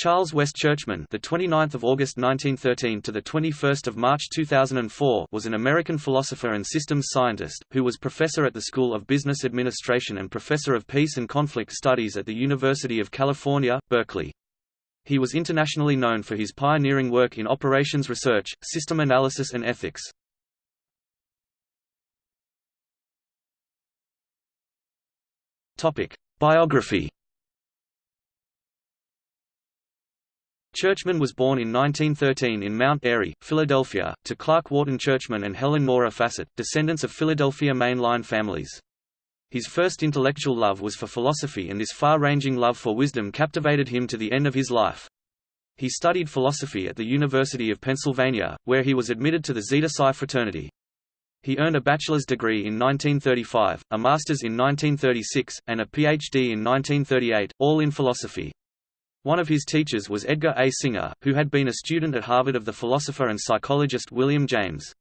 Charles West Churchman, the 29th of August 1913 to the 21st of March 2004, was an American philosopher and systems scientist who was professor at the School of Business Administration and professor of Peace and Conflict Studies at the University of California, Berkeley. He was internationally known for his pioneering work in operations research, system analysis and ethics. Topic: Biography Churchman was born in 1913 in Mount Airy, Philadelphia, to Clark Wharton Churchman and Helen Nora Fassett, descendants of Philadelphia Main Line families. His first intellectual love was for philosophy and this far-ranging love for wisdom captivated him to the end of his life. He studied philosophy at the University of Pennsylvania, where he was admitted to the Zeta Psi fraternity. He earned a bachelor's degree in 1935, a master's in 1936, and a PhD in 1938, all in philosophy. One of his teachers was Edgar A. Singer, who had been a student at Harvard of the philosopher and psychologist William James.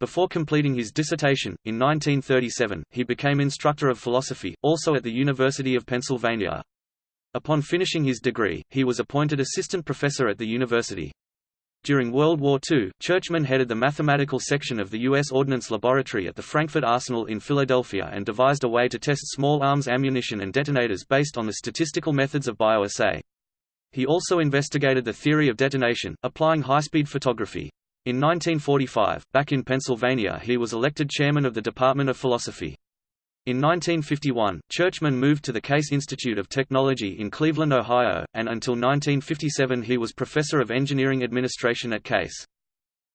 Before completing his dissertation, in 1937, he became instructor of philosophy, also at the University of Pennsylvania. Upon finishing his degree, he was appointed assistant professor at the university. During World War II, Churchman headed the mathematical section of the U.S. Ordnance Laboratory at the Frankford Arsenal in Philadelphia and devised a way to test small arms ammunition and detonators based on the statistical methods of bioassay. He also investigated the theory of detonation, applying high-speed photography. In 1945, back in Pennsylvania he was elected chairman of the Department of Philosophy. In 1951, Churchman moved to the Case Institute of Technology in Cleveland, Ohio, and until 1957 he was professor of engineering administration at Case.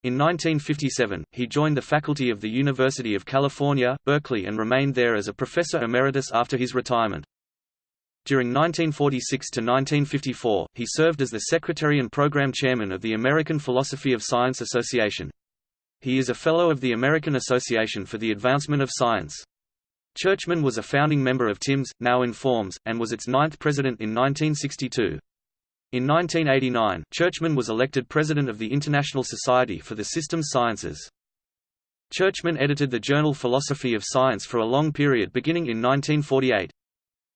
In 1957, he joined the faculty of the University of California, Berkeley and remained there as a professor emeritus after his retirement. During 1946 to 1954, he served as the secretary and program chairman of the American Philosophy of Science Association. He is a fellow of the American Association for the Advancement of Science. Churchman was a founding member of TIMS, now Informs, and was its ninth president in 1962. In 1989, Churchman was elected president of the International Society for the Systems Sciences. Churchman edited the journal Philosophy of Science for a long period beginning in 1948.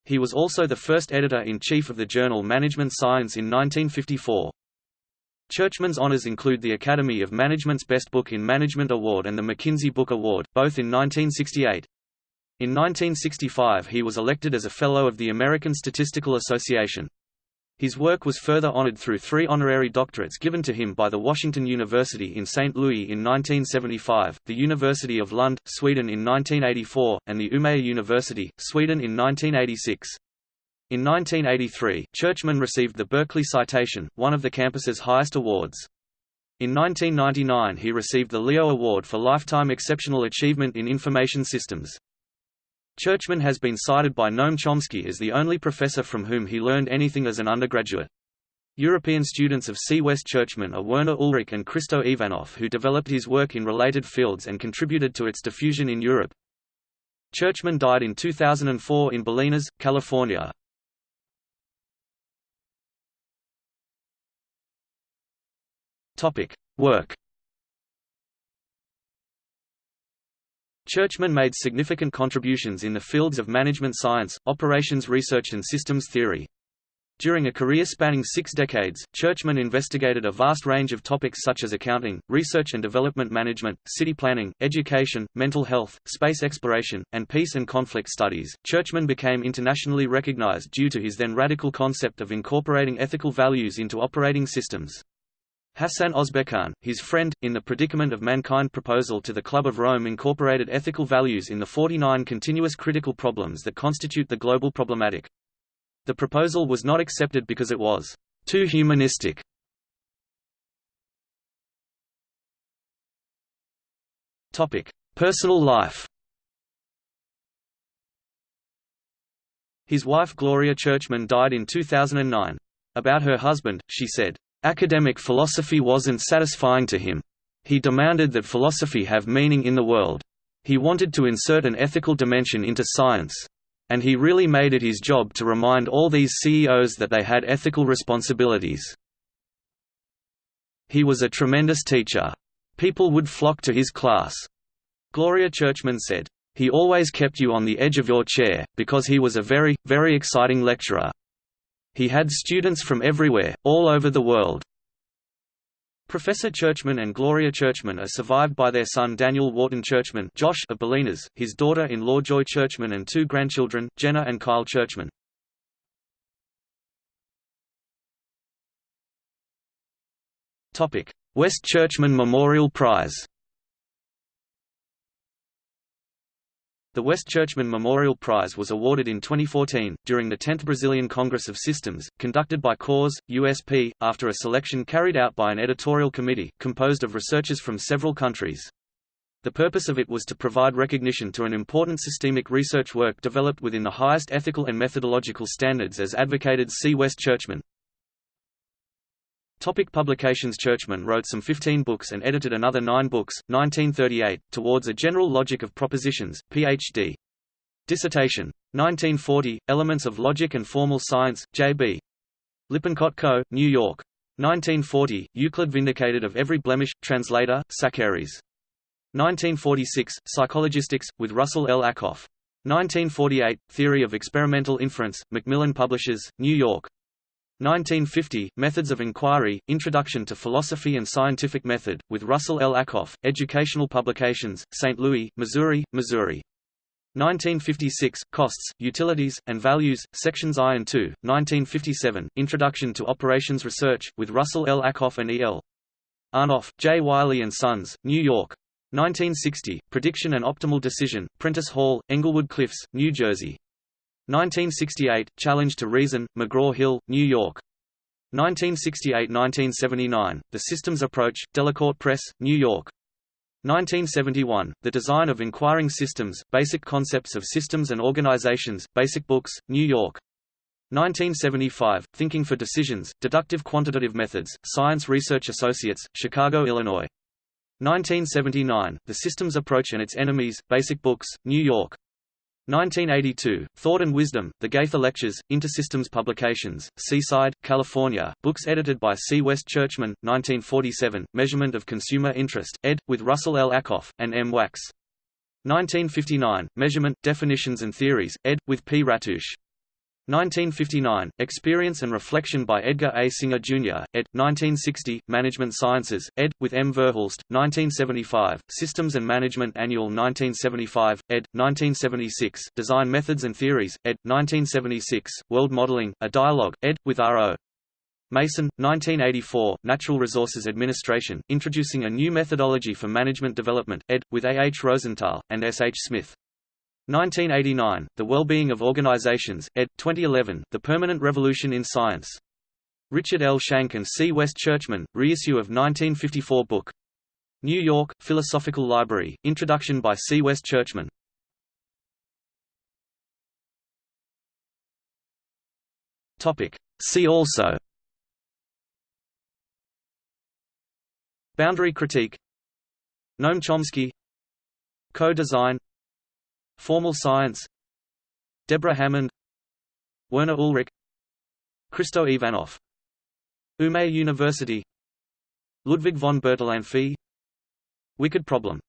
He was also the first editor-in-chief of the journal Management Science in 1954. Churchman's honors include the Academy of Management's Best Book in Management Award and the McKinsey Book Award, both in 1968. In 1965 he was elected as a Fellow of the American Statistical Association. His work was further honored through three honorary doctorates given to him by the Washington University in St. Louis in 1975, the University of Lund, Sweden in 1984, and the Umeå University, Sweden in 1986. In 1983, Churchman received the Berkeley Citation, one of the campus's highest awards. In 1999 he received the Leo Award for Lifetime Exceptional Achievement in Information Systems. Churchman has been cited by Noam Chomsky as the only professor from whom he learned anything as an undergraduate. European students of C. West Churchman are Werner Ulrich and Kristo Ivanov who developed his work in related fields and contributed to its diffusion in Europe. Churchman died in 2004 in Bolinas, California. Work Churchman made significant contributions in the fields of management science, operations research and systems theory. During a career spanning six decades, Churchman investigated a vast range of topics such as accounting, research and development management, city planning, education, mental health, space exploration, and peace and conflict studies. Churchman became internationally recognized due to his then radical concept of incorporating ethical values into operating systems. Hassan Ozbekhan, his friend, in the Predicament of Mankind proposal to the Club of Rome incorporated ethical values in the 49 continuous critical problems that constitute the global problematic. The proposal was not accepted because it was too humanistic. Topic: Personal life His wife Gloria Churchman died in 2009. About her husband, she said, Academic philosophy wasn't satisfying to him. He demanded that philosophy have meaning in the world. He wanted to insert an ethical dimension into science. And he really made it his job to remind all these CEOs that they had ethical responsibilities. He was a tremendous teacher. People would flock to his class. Gloria Churchman said, He always kept you on the edge of your chair, because he was a very, very exciting lecturer. He had students from everywhere, all over the world. Professor Churchman and Gloria Churchman are survived by their son Daniel Wharton Churchman Josh of Bolinas, his daughter-in-law Joy Churchman and two grandchildren, Jenna and Kyle Churchman. West Churchman Memorial Prize The West Churchman Memorial Prize was awarded in 2014, during the 10th Brazilian Congress of Systems, conducted by CORS, USP, after a selection carried out by an editorial committee, composed of researchers from several countries. The purpose of it was to provide recognition to an important systemic research work developed within the highest ethical and methodological standards as advocated C. West Churchman. Topic publications Churchman wrote some 15 books and edited another nine books, 1938, Towards a General Logic of Propositions, Ph.D. Dissertation. 1940, Elements of Logic and Formal Science, J.B. Lippincott Co., New York. 1940, Euclid Vindicated of Every Blemish, Translator, Saccheri. 1946, Psychologistics, with Russell L. Ackoff. 1948, Theory of Experimental Inference, Macmillan Publishers, New York. 1950, Methods of Inquiry, Introduction to Philosophy and Scientific Method, with Russell L. Ackoff, Educational Publications, St. Louis, Missouri, Missouri. 1956, Costs, Utilities, and Values, Sections I and II, 1957, Introduction to Operations Research, with Russell L. Ackoff and E. L. Arnoff, J. Wiley and Sons, New York. 1960, Prediction and Optimal Decision, Prentice Hall, Englewood Cliffs, New Jersey. 1968, Challenge to Reason, McGraw-Hill, New York. 1968–1979, The Systems Approach, Delacorte Press, New York. 1971, The Design of Inquiring Systems, Basic Concepts of Systems and Organizations, Basic Books, New York. 1975, Thinking for Decisions, Deductive Quantitative Methods, Science Research Associates, Chicago, Illinois. 1979, The Systems Approach and Its Enemies, Basic Books, New York. 1982, Thought and Wisdom, The Gaither Lectures, Intersystems Publications, Seaside, California, books edited by C. West Churchman, 1947, Measurement of Consumer Interest, ed., with Russell L. Ackoff, and M. Wax. 1959, Measurement, Definitions and Theories, ed., with P. Ratoosh. 1959, Experience and Reflection by Edgar A. Singer, Jr., ed. 1960, Management Sciences, ed., with M. Verhulst, 1975, Systems and Management Annual 1975, ed. 1976, Design Methods and Theories, ed. 1976, World Modeling, A Dialogue, ed., with R.O. Mason, 1984, Natural Resources Administration, Introducing a New Methodology for Management Development, ed., with A. H. Rosenthal, and S. H. Smith. 1989, The Well-Being of Organizations, ed. 2011, The Permanent Revolution in Science. Richard L. Schanck and C. West Churchman, reissue of 1954 book. New York, Philosophical Library, introduction by C. West Churchman. Topic See also Boundary critique Noam Chomsky Co-design Formal science Deborah Hammond Werner Ulrich Kristo Ivanov Umeå University Ludwig von Bertalanffy Wicked problem